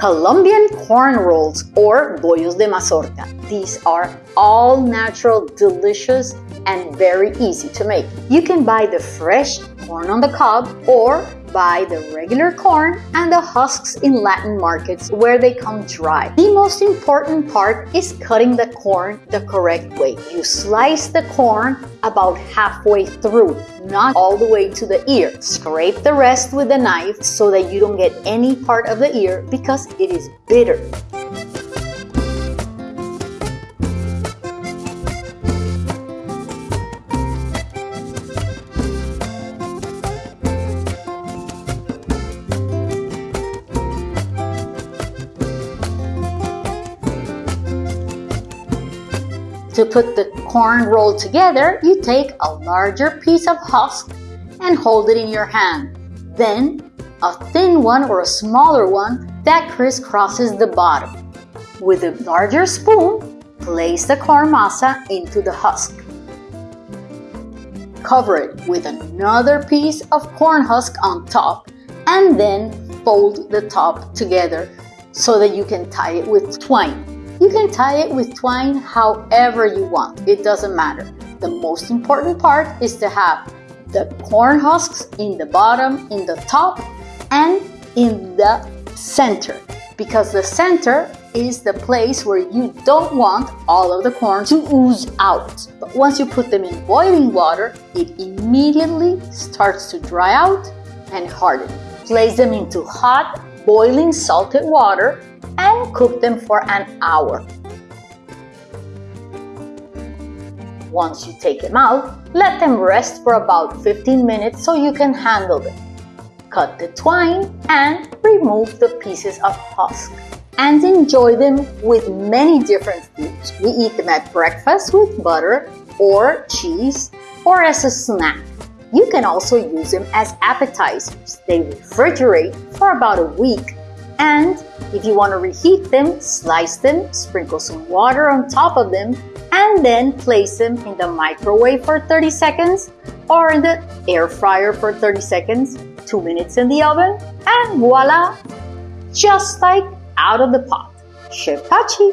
Colombian corn rolls or bollos de mazorca. These are all natural, delicious, and very easy to make. You can buy the fresh corn on the cob or buy the regular corn and the husks in Latin markets where they come dry. The most important part is cutting the corn the correct way. You slice the corn about halfway through, not all the way to the ear. Scrape the rest with a knife so that you don't get any part of the ear because it is bitter. To put the corn roll together, you take a larger piece of husk and hold it in your hand. Then, a thin one or a smaller one that crisscrosses the bottom. With a larger spoon, place the corn masa into the husk. Cover it with another piece of corn husk on top and then fold the top together so that you can tie it with twine. You can tie it with twine however you want, it doesn't matter. The most important part is to have the corn husks in the bottom, in the top, and in the center because the center is the place where you don't want all of the corn to ooze out. But once you put them in boiling water, it immediately starts to dry out and harden. Place them into hot, boiling salted water and cook them for an hour. Once you take them out, let them rest for about 15 minutes so you can handle them. Cut the twine and remove the pieces of husk and enjoy them with many different foods. We eat them at breakfast with butter or cheese or as a snack. You can also use them as appetizers. They refrigerate for about a week and if you want to reheat them, slice them, sprinkle some water on top of them, and then place them in the microwave for 30 seconds or in the air fryer for 30 seconds, 2 minutes in the oven, and voila! Just like out of the pot. Chef Pachi!